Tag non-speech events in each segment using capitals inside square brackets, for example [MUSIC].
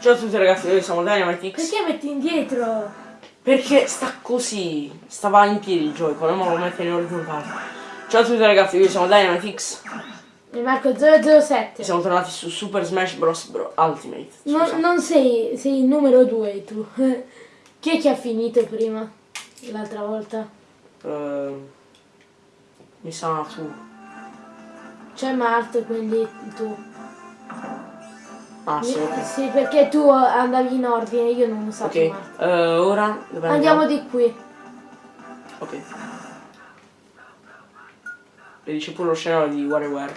Ciao a tutti ragazzi, noi siamo Dynamite X. Perché metti indietro? Perché sta così. Stava in piedi il Joy-Con, ma lo mette in orizzontale. Ciao a tutti ragazzi, noi siamo Dynamite X. E Marco 007. Siamo tornati su Super Smash Bros. Bro Ultimate. Non, Scusa. non sei, sei il numero 2 tu. [LAUGHS] Chi è che ha finito prima? L'altra volta? Ehm, mi sa tu. C'è Mart, quindi tu. Ah, sì, perché tu andavi in ordine, io non usato Ok, eh, ora Andiamo di qui. Ok. E dice pure lo scenario di WarioWare.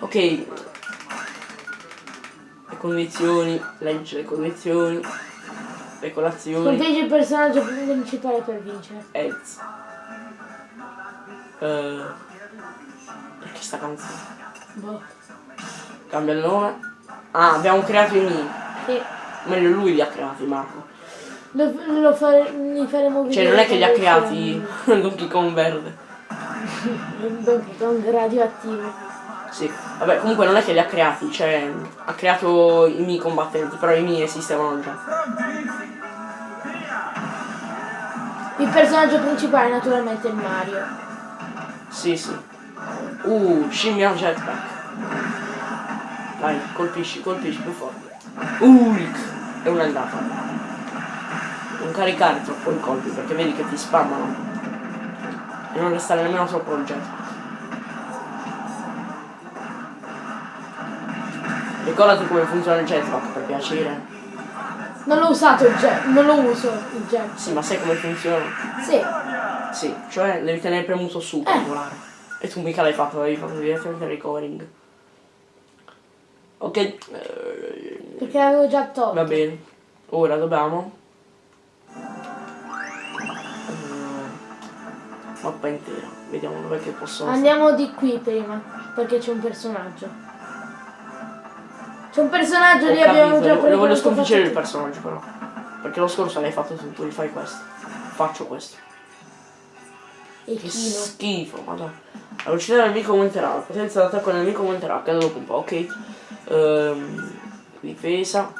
Ok. Le condizioni, legge le condizioni, le colazioni, Conteggi il personaggio principale per vincere. heads. Eh, perché sta canzone? Boh. Cambia il nome. Ah, abbiamo creato i Mi. Sì. Meglio lui li ha creati, Marco. Lo, lo fare, li faremo vedere. Cioè non è che li ha creati. [LAUGHS] Donkey Kong verde. [LAUGHS] Donkey Kong radioattivo. Sì, vabbè comunque non è che li ha creati, cioè ha creato i Mi combattenti, però i Mi esistevano già. Il personaggio principale naturalmente è Mario. Sì, sì. Uh, scimmia jetpack. Dai, colpisci, colpisci più forte. Ulk! E una andata. Non caricare troppo i colpi perché vedi che ti spammano. E non restare nemmeno troppo il jetpack. Ricordati come funziona il jetpack per piacere. Non l'ho usato il jet, non lo uso il jet. Sì, ma sai come funziona? Sì. Sì, cioè devi tenere premuto su per volare. E tu mica l'hai fatto, l'avevi fatto direttamente il recovering. Ok, Perché l'avevo già tolto. va bene. Ora dobbiamo. Eh, mappa intera. Vediamo dov'è che posso. Andiamo di qui prima, perché c'è un personaggio. C'è un personaggio Ho lì abbiamo già lo- lo voglio preso sconfiggere il personaggio però. Perché lo scorso l'hai fatto tu, rifai questo. Faccio questo. E Che Kino. schifo, madonna. La velocità del nemico aumenterà, la potenza d'attacco del nemico aumenterà, cade dopo un po', ok. Ehm, difesa.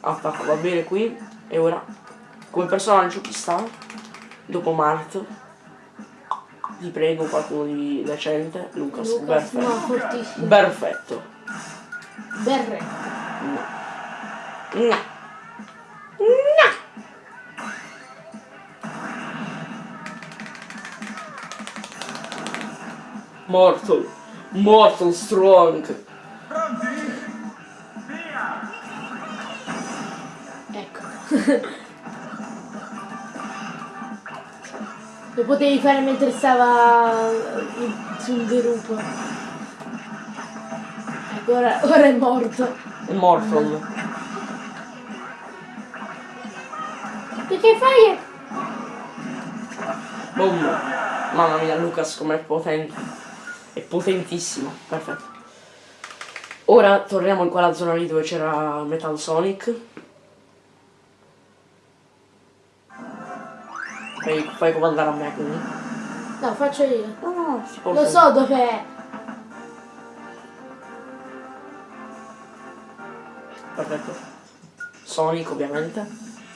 Attacco va bene qui. E ora, come personaggio chi sta? Dopo Mart. Ti prego qualcuno di decente. Lucas, Lucas, perfetto. no, fortissimo. Perfetto. Berre. No. No. Mortal. Mortal strong. Lo potevi fare mentre stava in- sul dirupo. Ecco, ora, ora è morto. Mortal. Perché fai? Boom. Mamma mia, Lucas com'è potente. È potentissimo. Perfetto. Ora torniamo in quella zona lì dove c'era Metal Sonic. Fai, fai comandare a me quindi. No, faccio io. No, no, no, si può Lo fare. so dov'è. Perfetto. Sonic ovviamente.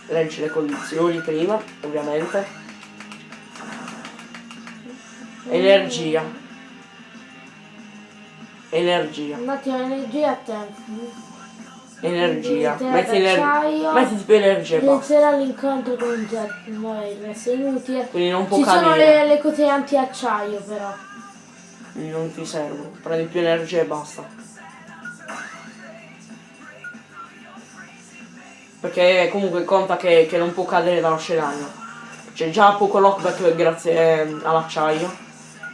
Leggi le condizioni prima, ovviamente. Energia. Energia. Un attimo, energia a te. Energia. Metti, ener- mettiti più energia. Inizierà l'incontro con il jet. Vabbè, il resto è inutile. Quindi non può Ci sono cadere. le, le cose anti-acciaio però. Quindi non ti servono. Prendi più energia e basta. Perché comunque conta che, che non può cadere dallo scenario. C'è già poco lockback grazie eh, all'acciaio.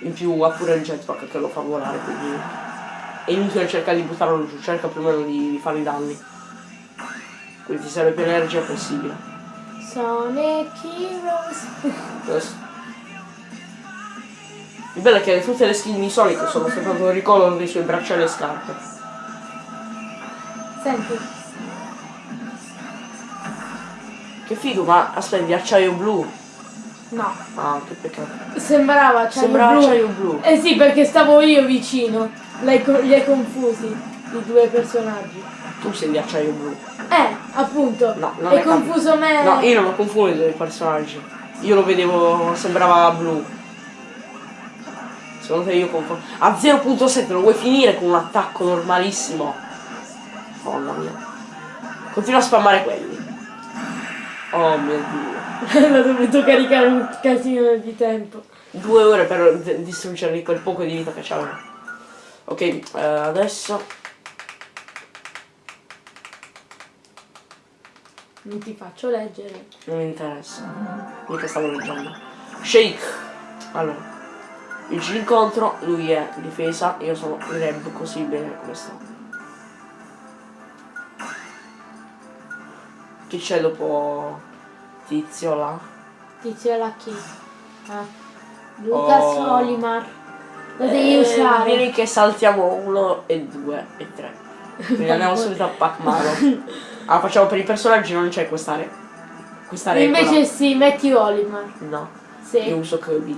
In più ha pure il jetpack che lo fa volare, quindi. È inutile cercare di buttarlo giù, cerca più o meno di, di fare i danni. Quindi ti serve più energia possibile. Sonic Heroes. Il bello è che tutte le skin di Sonic sono soltanto il ricordo dei suoi bracciali e scarpe. Senti, Che figo, ma aspetta, di acciaio blu. no. Ah, che peccato. Sembrava acciaio Sembrava blu. acciaio blu. Eh sì, perché stavo io vicino. L'hai co- li hai confusi. i due personaggi. Tu sei di acciaio blu. Eh, appunto. No, non è confuso me. No, io non ho confuso i due personaggi. Io lo vedevo, sembrava blu. Secondo te io confondo. A 0.7 lo vuoi finire con un attacco normalissimo? Mamma mia. Continua a spammare quelli. Oh mio dio. [LAUGHS] L'ho dovuto caricare un casino di tempo. Due ore per distruggerli quel poco di vita che c'aveva. Ok, eh, adesso. Non ti faccio leggere. Non mi interessa. Mica stavo leggendo. Shake. Allora. Io ci incontro, lui è difesa, io sono reb così bene come sto. Chi c'è dopo tizio là? Tizio la chi? Ah. Lucas Oh. Olimar. Lo devi Eh, usare. Vieni che saltiamo uno e due e tre. Quindi [LAUGHS] andiamo subito a Pac-Man. Ah, facciamo per i personaggi non c'è questa, re- questa regola. Invece sì, metti Olimar. No, Sì. io uso Kirby.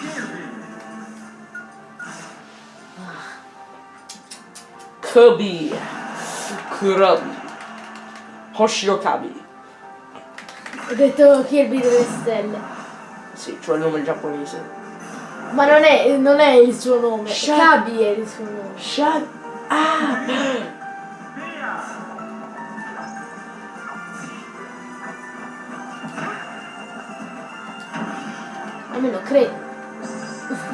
Kirby. Kirby. Hoshinokabi. Ho detto Kirby delle stelle. Sì, cioè il nome giapponese. Ma non è, non è il suo nome. Kabi è il suo nome. Shut Ah! Almeno credo.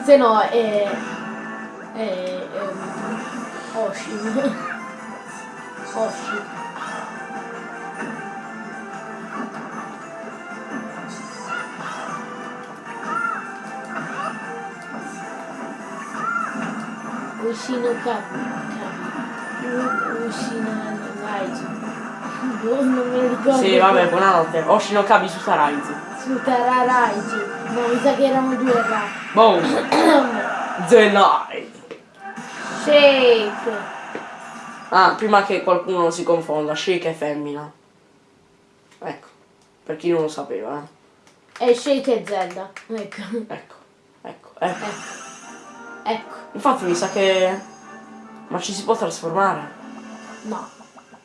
Se no è. è. ehm, Oshin. [LAUGHS] Oshin. Ushino Kabi. Kabi. Ushino Raiji. Boh, non me lo ricordo. Sì, vabbè, buonanotte. Hoshinokabi su Saraizu. Su Tararaiji. No, mi sa che erano due ra. Boom! [COUGHS] The Night! Shake. Ah, prima che qualcuno si confonda, Shake è femmina. Ecco, per chi non lo sapeva, eh. E Shake e Zelda. Ecco. Ecco, ecco, ecco. Ecco. Infatti mi sa che... Ma ci si può trasformare? No.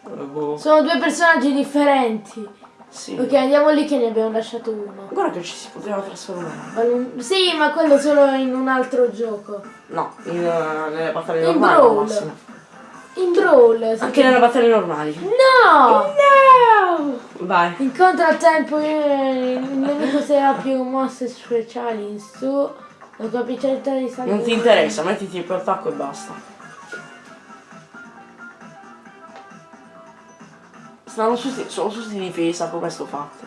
Boh. Sono due personaggi differenti. Sì. Ok, andiamo lì che ne abbiamo lasciato uno. Guarda che ci si poteva trasformare. Sì, ma quello solo in un altro gioco. No, in, eh, nelle battaglie In normali al Brawl. massimo. In Brawl. Anche nelle battaglie normali. No! No! Vai. Incontra a tempo eh, il nemico se ha più mosse speciali in su. La capacità di salire. Non ti interessa, mettiti per attacco e basta. Stanno tutti, sono tutti di difesa, come sto fatto.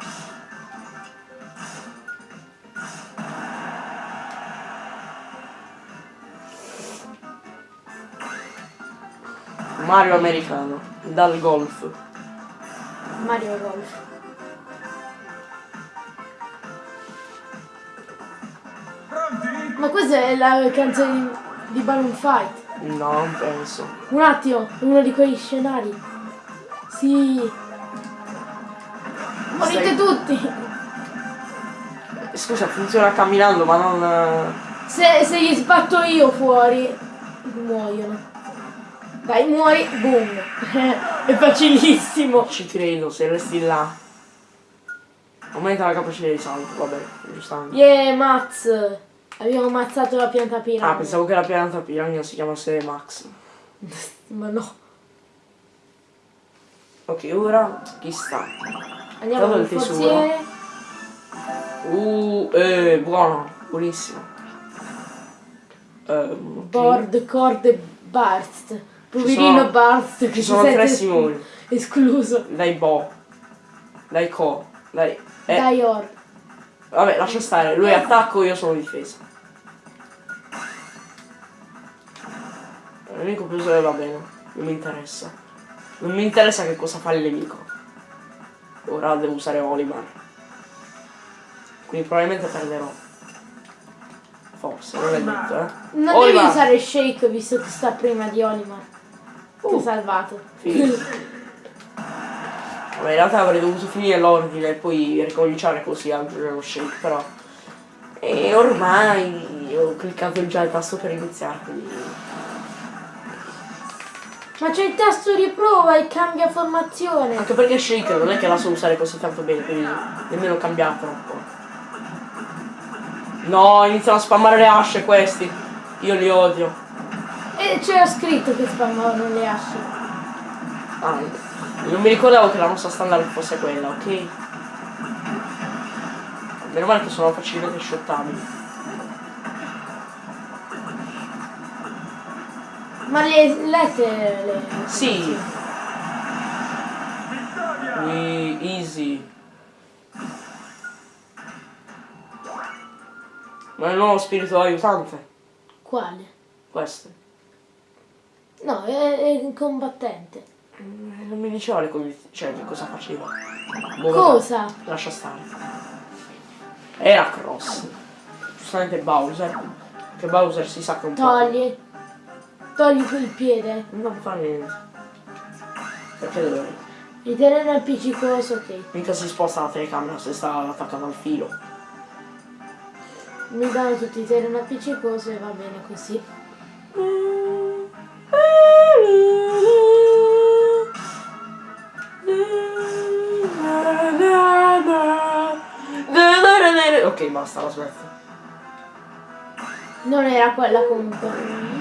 Mario americano, dal golf. Mario Golf. Ma questa è la canzone di, di Balloon Fight. No, non penso. Un attimo, è uno di quegli scenari. Sì. Morite Stai- tutti. Scusa, funziona camminando, ma non... eh, Se, se gli sbatto io fuori, muoiono. Dai, muori, boom. [LAUGHS] è facilissimo. Ci credo, se resti là. Aumenta la capacità di salto, vabbè, giustamente. Yeah, Maz. Abbiamo ammazzato la pianta piramide. Ah, pensavo che la pianta piramide si chiamasse Max. [LAUGHS] Ma no. Ok, ora chi sta? Andiamo al il tesoro. forziere. Uh, eh, buono, buonissimo. Ehm, ok. Board, cord, Barst. Poverino sono- Barst che Ci sono tre Simoni. escluso. Dai Bo. Dai Co. Dai. Eh, Dai Or. vabbè, lascia stare. Lui è attacco, io sono difesa. Il nemico più usare va bene. Non mi interessa. Non mi interessa che cosa fa il nemico. Ora devo usare Olimar. Quindi probabilmente perderò. Forse, non è detto, eh. Non Olimar. devi usare Shake visto che sta prima di Olimar. Ti ho Uh. salvato. [LAUGHS] Vabbè, in realtà avrei dovuto finire l'ordine e poi ricominciare così a aggiungere lo shake, però. E ormai ho cliccato già il tasto per iniziare, quindi. Ma c'è il tasto riprova e cambia formazione. Anche perché Shake non è che la so usare così tanto bene, quindi nemmeno cambiare troppo. No, iniziano a spammare le asce questi. Io li odio. E c'era scritto che spammavano le asce. Ah, non mi ricordavo che la nostra standard fosse quella, ok? Meno male che sono facilmente shottabili. Ma le lette le... Sì. We easy. Ma è il nuovo spirito aiutante. Quale? Questo. No, è, è un combattente. Eh, Non mi diceva le condizioni. Cioè, che cosa faceva. Boh, vabbè, Cosa? Lascia stare. Era cross. Giustamente Bowser. Che Bowser si sa che un po'. Togli. Togli quel piede. Non fa niente. Perché dovrei? Ritenere appiccicoso, ok. Mica si sposta la telecamera se sta attaccata al filo. Mi danno tutti i terreno appiccicoso e va bene così. Ok, basta, la smetto. Non era quella comunque.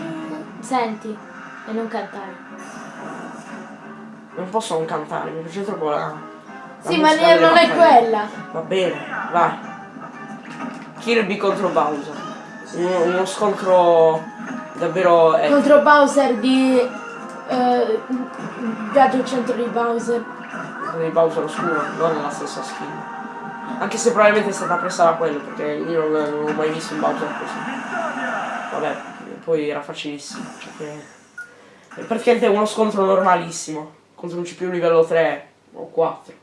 Senti, e non cantare. Non posso non cantare, mi piace troppo la. la Sì, ma non è quella. Va bene, vai. Kirby contro Bowser. Uno, uno scontro davvero epico. Contro Bowser di... Eh, Viaggio al centro di Bowser. di Bowser oscuro, non nella stessa skin. Anche se probabilmente è stata presa da quello, perché io non, non ho mai visto un Bowser così. Vabbè, poi era facilissimo. Cioè che... È praticamente uno scontro normalissimo. Contro un CPU livello 3 o 4.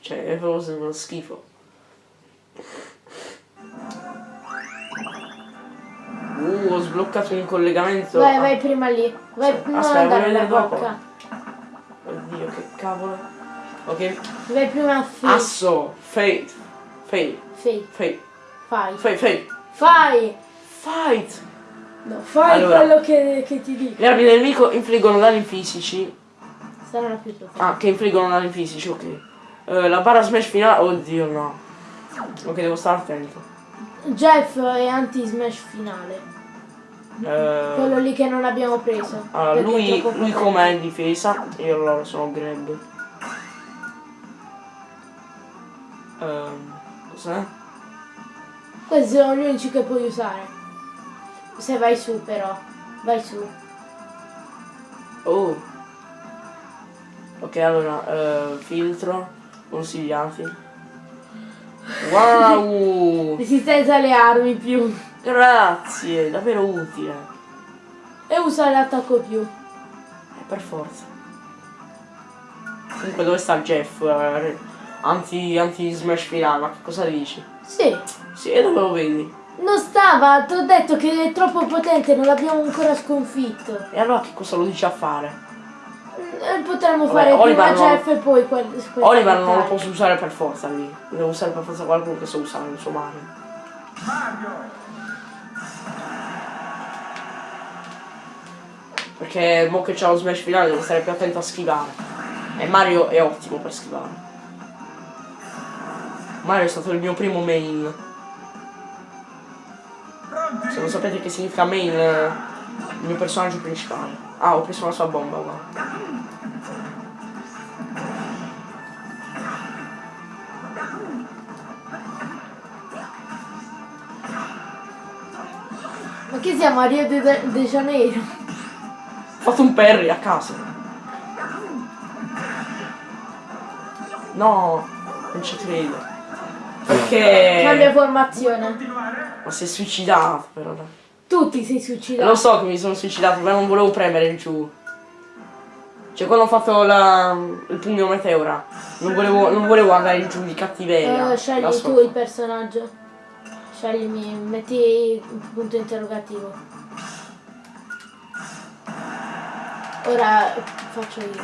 Cioè, è proprio uno schifo. Uh, ho sbloccato un collegamento. Vai, vai prima lì. Vai, Sì. non Aspetta, andare alla vedere dopo. bocca. Oddio, che cavolo. Ok. Vai prima a. Asso, Fate, Fate, Fate. Fate, Fai. Fate, Fate, Fai. Fight! No, fai Allora. quello che, che ti dico. Le armi del nemico infliggono danni fisici. Saranno più tue. Ah, che infliggono danni fisici, ok. Eh, la barra smash finale. Oddio no. Ok, devo stare attento. Jeff è anti-smash finale. Eh, Quello lì che non abbiamo preso. allora, lui, troppo lui com'è in difesa? Io allora sono Greg. Ehm, cos'è? Questi sono gli unici che puoi usare. Se vai su però. Vai su. Oh. Ok, allora, eh, filtro, consigliati. Wow! [LAUGHS] Resistenza alle armi più. Grazie, davvero utile. E usa l'attacco più. Eh, per forza. Comunque dove sta il Jeff? Eh, anti, anti smash finale, ma che cosa dici? Sì. Sì, e dove lo vedi? Non stava, ti ho detto che è troppo potente, non l'abbiamo ancora sconfitto. E allora che cosa lo dice a fare? Eh, Potremmo Vabbè, fare Oliver prima Jeff e poi quel, quel Oliver non lo posso usare per forza lì. Devo usare per forza qualcuno che sa usare il suo Mario. Perché mo che c'è lo smash finale devo stare più attento a schivare. E Mario è ottimo per schivare. Mario è stato il mio primo main. Se non sapete che significa main, il mio personaggio principale. Ah, ho preso una sua bomba, guarda. Ma che siamo a Rio de, de Janeiro? Ho fatto un parry a caso. No, non ci credo. Cambia Perché... formazione. Ma si è suicidato però. Tutti sei Lo suicidato. so che mi sono suicidato, ma non volevo premere il giù. Cioè quando ho fatto la, il pugno meteora, non volevo, non volevo andare in giù di cattiveria. Eh, scegli tu il personaggio. Sceglimi, metti il punto interrogativo. Ora faccio io.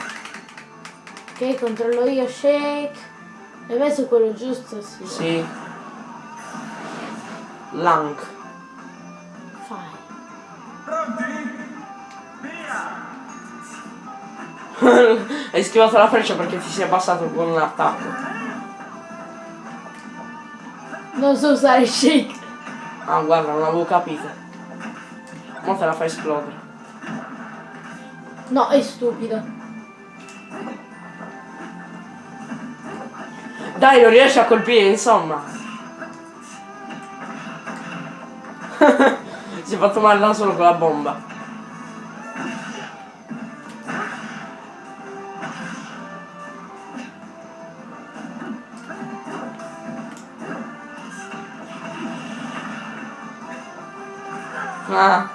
Ok, controllo io, shake. Hai messo quello giusto? Sì. Sì. Lank. Fai. Pronti? Via! [LAUGHS] Hai schivato la freccia perché ti sei abbassato con l'attacco. Non so usare shake. Ah guarda, non avevo capito. Mo te la fai esplodere. No, è stupido. Dai, lo riesci a colpire, insomma. [LAUGHS] si è fatto male da solo con la bomba. Ah.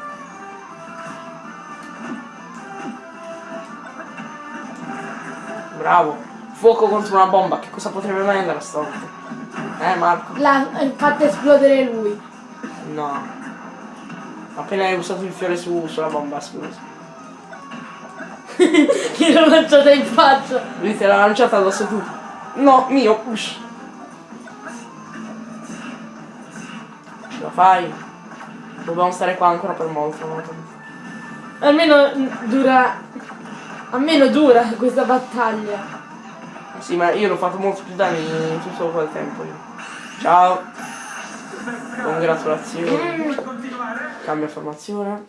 Bravo. Fuoco contro una bomba, che cosa potrebbe mai andare stavolta? Eh Marco? L'ha fatto esplodere lui. No. Appena hai usato il fiore su, sulla bomba, scusa. [LAUGHS] Io l'ho lanciata in faccia. Lui te l'ha lanciata addosso tu. No, mio, ush. Ce la fai? Dobbiamo stare qua ancora per molto, molto. Almeno dura. Almeno dura questa battaglia. Sì, ma io l'ho fatto molto più danni in tutto quel tempo io. Ciao. Congratulazioni. Cambia formazione.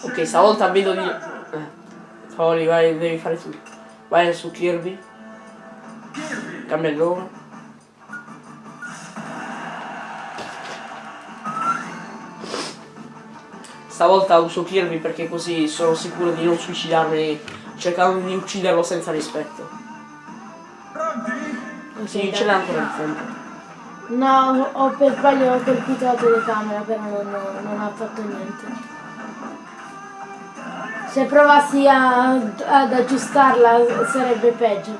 Ok, stavolta vedo di... Eh. Foli, vai, devi fare tu. Vai su Kirby. Cambia il nome. Stavolta uso Kirby perché così sono sicuro di non suicidarmi cercando di ucciderlo senza rispetto. Sì, ce l'ha ancora il tempo. No, ho per sbaglio colpito la telecamera, però non, non ha fatto niente. Se provassi a- ad aggiustarla sarebbe peggio.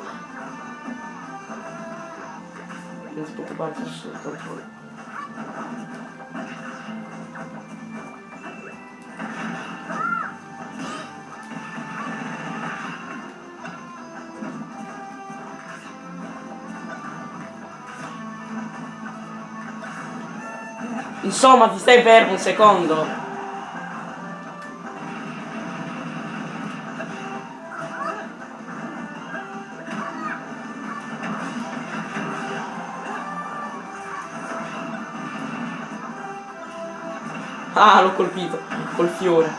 Non ti preoccupare, che sono sotto controllo. Insomma, ti stai fermo un secondo. Ah, l'ho colpito col fiore.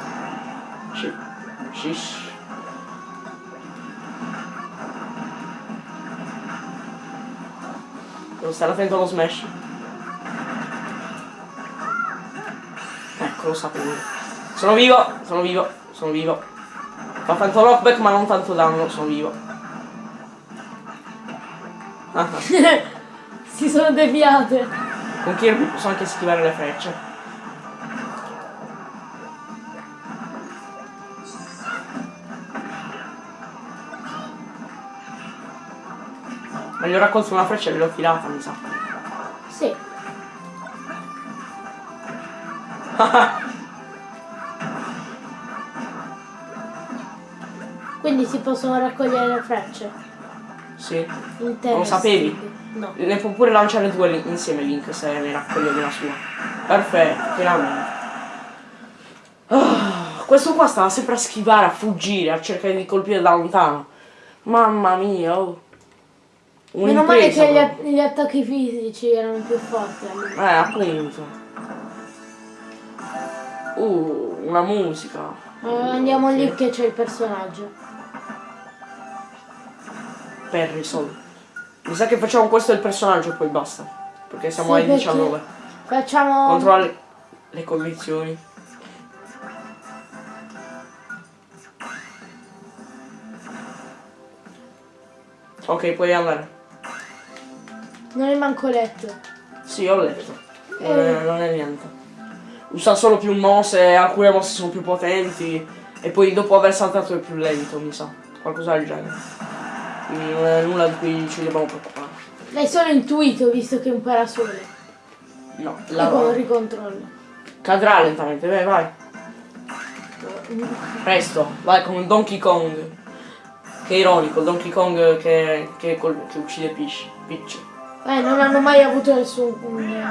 Shish. Devo stare attento allo smash. Lo sapevo. Sono vivo, sono vivo, sono vivo. Fa tanto knockback ma non tanto danno, sono vivo. Ah, ah. [LAUGHS] si sono deviate. Con Kirby posso anche schivare le frecce. Ma gli ho raccolto una freccia e l'ho filata, mi sa. [LAUGHS] Quindi si possono raccogliere le frecce. sì. Non lo sapevi? No. Ne può pure lanciare due insieme Link se ne raccoglie una sua. Perfetto, finalmente. Ah, questo qua stava sempre a schivare, a fuggire, a cercare di colpire da lontano. Mamma mia, oh. Meno male che gli, proprio. a- gli attacchi fisici erano più forti. allora. Eh, appunto. Uh, una musica. Eh, andiamo lì che c'è il personaggio. Per risolvere. Mi sa che facciamo questo il personaggio e poi basta. Perché siamo Sì, ai perché 19. Facciamo. Controlla le, le condizioni. Ok, puoi andare. Non è manco letto. Sì, ho letto. Non è, non è niente. Usa solo più mosse, alcune mosse sono più potenti. E poi dopo aver saltato è più lento, mi sa. Qualcosa del genere. Quindi non è nulla di cui ci dobbiamo preoccupare. L'hai solo intuito visto che è un parasole. No, la... ricontrollo. cadrà lentamente, vai, vai. Presto, vai con Donkey Kong. Che ironico, Donkey Kong che, che, che uccide Peach. Peach. Eh, non hanno mai avuto nessun. un,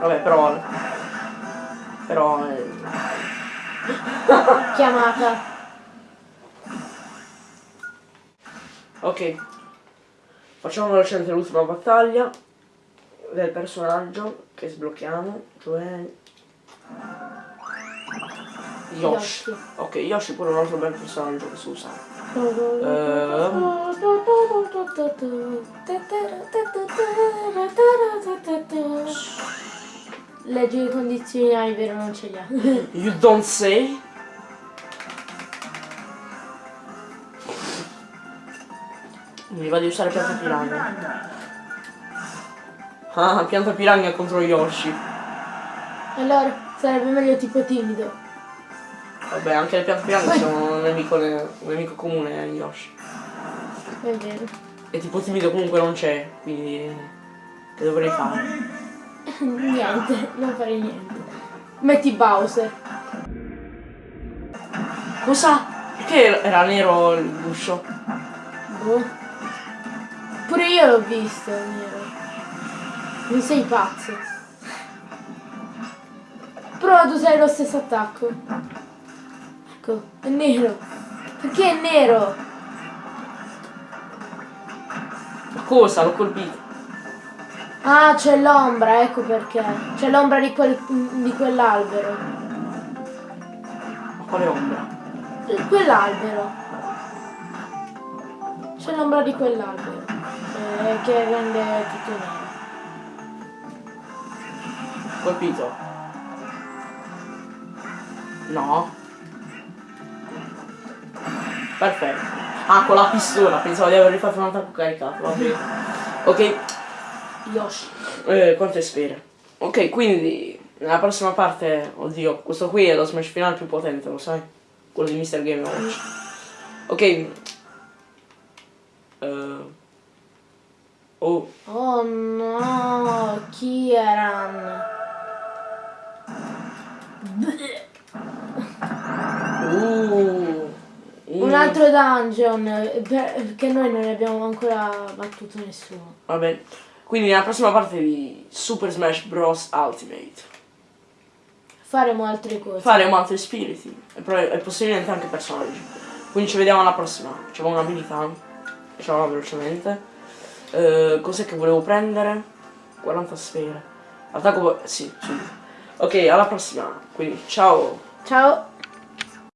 Vabbè, però... Però... eh, Chiamata. Ok. Facciamo velocemente l'ultima battaglia del personaggio che sblocchiamo, cioè... Yoshi. Yoshi. Ok, Yoshi pure un altro bel personaggio che si usa. Leggi le condizioni, è vero, non ce li ha. [LAUGHS] You don't say? Mi va di usare pianta piranha. Ah, pianta piranha contro Yoshi. Allora, sarebbe meglio tipo timido. Vabbè, anche le piante piranha sono un nemico, un nemico comune a Yoshi. È vero. E tipo timido comunque non c'è, quindi... Che dovrei fare? [LAUGHS] Niente, non fare niente. Metti Bowser. Cosa? Perché era nero l'uscio? Boh. Pure io l'ho visto, nero. Non sei pazzo. Però tu sei lo stesso attacco. Ecco, è nero. Perché è nero? Cosa? L'ho colpito. Ah, c'è l'ombra, ecco perché. C'è l'ombra di, quel- di quell'albero. Ma quale ombra? Quell'albero. C'è l'ombra di quell'albero. eh, che rende tutto nero. Colpito. No. Perfetto. Ah, con la pistola, pensavo di aver rifatto un attacco caricato, va bene. Ok, Yoshi. eh, quante sfere. Ok, quindi nella prossima parte, oddio, questo qui è lo smash finale più potente, lo sai? Quello di Mr. Game Watch. Ok. Eh, oh, Oh no, Kieran. uh, Un altro dungeon, eh, perché noi non abbiamo ancora battuto nessuno. Va bene. Quindi nella prossima parte di Super Smash Bros. Ultimate Faremo altre cose. faremo altri spiriti e, e possibilmente anche personaggi. Quindi ci vediamo alla prossima. C'è un'abilità. Facciamola velocemente. Eh, cos'è che volevo prendere? 40 sfere. Attacco. Sì, subito. Ok, alla prossima. Quindi ciao. Ciao.